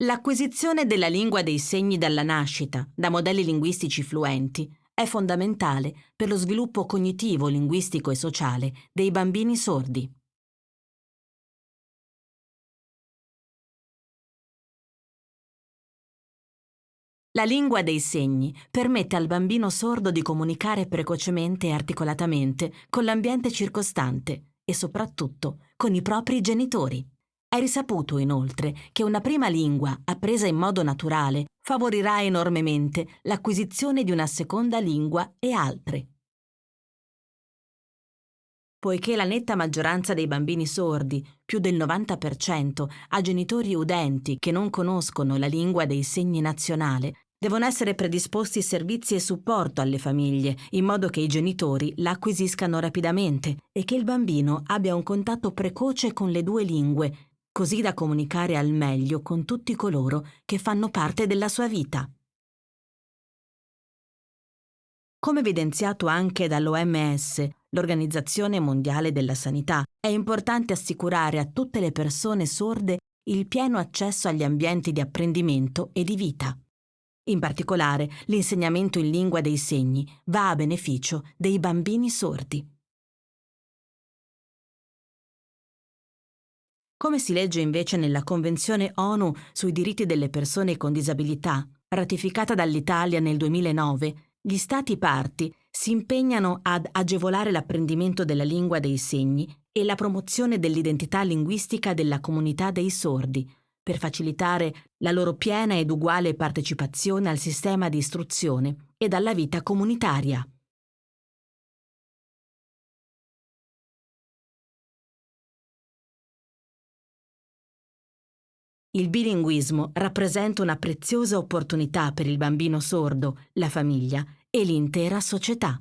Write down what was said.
L'acquisizione della lingua dei segni dalla nascita, da modelli linguistici fluenti, è fondamentale per lo sviluppo cognitivo, linguistico e sociale dei bambini sordi. La lingua dei segni permette al bambino sordo di comunicare precocemente e articolatamente con l'ambiente circostante e soprattutto con i propri genitori. È risaputo inoltre che una prima lingua appresa in modo naturale favorirà enormemente l'acquisizione di una seconda lingua e altre. Poiché la netta maggioranza dei bambini sordi, più del 90%, ha genitori udenti che non conoscono la lingua dei segni nazionale, Devono essere predisposti servizi e supporto alle famiglie, in modo che i genitori la acquisiscano rapidamente e che il bambino abbia un contatto precoce con le due lingue, così da comunicare al meglio con tutti coloro che fanno parte della sua vita. Come evidenziato anche dall'OMS, l'Organizzazione Mondiale della Sanità, è importante assicurare a tutte le persone sorde il pieno accesso agli ambienti di apprendimento e di vita. In particolare, l'insegnamento in lingua dei segni va a beneficio dei bambini sordi. Come si legge invece nella Convenzione ONU sui diritti delle persone con disabilità, ratificata dall'Italia nel 2009, gli Stati parti si impegnano ad agevolare l'apprendimento della lingua dei segni e la promozione dell'identità linguistica della comunità dei sordi, per facilitare la loro piena ed uguale partecipazione al sistema di istruzione ed alla vita comunitaria. Il bilinguismo rappresenta una preziosa opportunità per il bambino sordo, la famiglia e l'intera società.